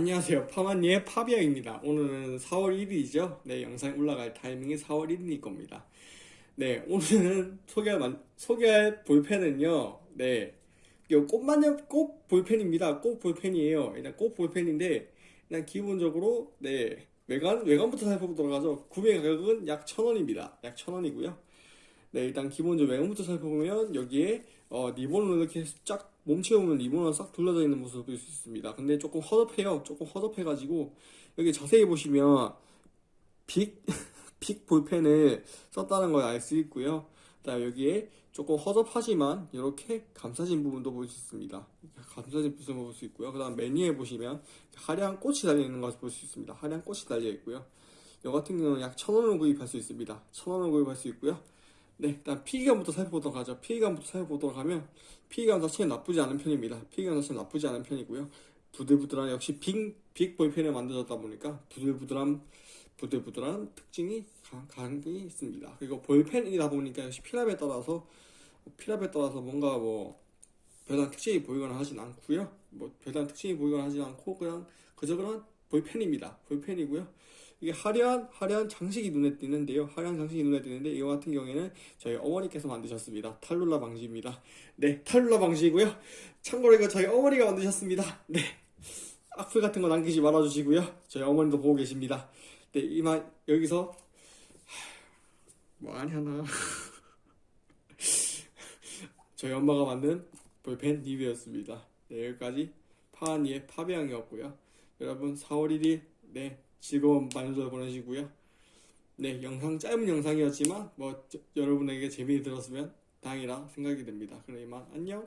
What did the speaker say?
안녕하세요. 파마니의 파비앙입니다. 오늘은 4월 1일이죠. 네, 영상 올라갈 타이밍이 4월 1일일 겁니다. 네, 오늘은 소개할, 만- 소개할 볼펜은요, 네, 꽃마녀 꽃 볼펜입니다. 꽃 볼펜이에요. 일단 꽃 볼펜인데, 그냥 기본적으로, 네, 외관, 외관부터 살펴보도록 하죠. 구매 가격은 약 1000원입니다. 약 1000원이고요. 네, 일단 기본적으로 외관부터 살펴보면, 여기에, 어, 리본으로 이렇게 쫙 몸체보면 리본으로 싹 둘러져 있는 모습을 볼 수 있습니다. 근데 조금 허접해요. 조금 허접해가지고 여기 자세히 보시면 빅, 빅 볼펜을 썼다는 걸 알 수 있고요. 그다음 여기에 조금 허접하지만 이렇게 감싸진 부분도 볼 수 있습니다. 감싸진 부분을 볼 수 있고요. 그 다음 메뉴에 보시면 화려한 꽃이 달려 있는 것을 볼 수 있습니다. 화려한 꽃이 달려 있고요. 이 같은 경우는 약 1,000원을 구입할 수 있습니다. 1,000원을 구입할 수 있고요. 네, 일단 피기감부터 살펴보도록 하죠. 피기감부터 살펴보도록 하면 피기감 자체는 나쁘지 않은 편입니다. 피기감 자체는 나쁘지 않은 편이고요. 부들부들한 역시 빅, 빅 볼펜을 만들었다 보니까 부들부들한 부들부들한 특징이 강- 강하게 있습니다. 그리고 볼펜이다 보니까 역시 필압에 따라서 필압에 따라서 뭔가 뭐 별다른 특징이 보이거나 하진 않고요. 뭐 별다른 특징이 보이거나 하진 않고 그냥 그저 그런 볼펜입니다. 볼펜이고요. 이게 화려한 화려한 장식이 눈에 띄는데요. 화려한 장식이 눈에 띄는데 이거 같은 경우에는 저희 어머니께서 만드셨습니다. 탈룰라 방지입니다. 네, 탈룰라 방지이고요. 참고로 이거 저희 어머니가 만드셨습니다. 네. 악플 같은 거 남기지 말아주시고요. 저희 어머니도 보고 계십니다. 네, 이만 여기서 뭐 하냐 나 저희 엄마가 만든 볼펜 리뷰였습니다. 네, 여기까지 파한이의 파비앙이었고요. 여러분 4월 1일 네 즐거운 만우절 보내시고요. 네, 영상 짧은 영상이었지만 뭐 저- 여러분에게 재미를 들었으면 다행이라 생각이 됩니다. 그럼 이만 안녕.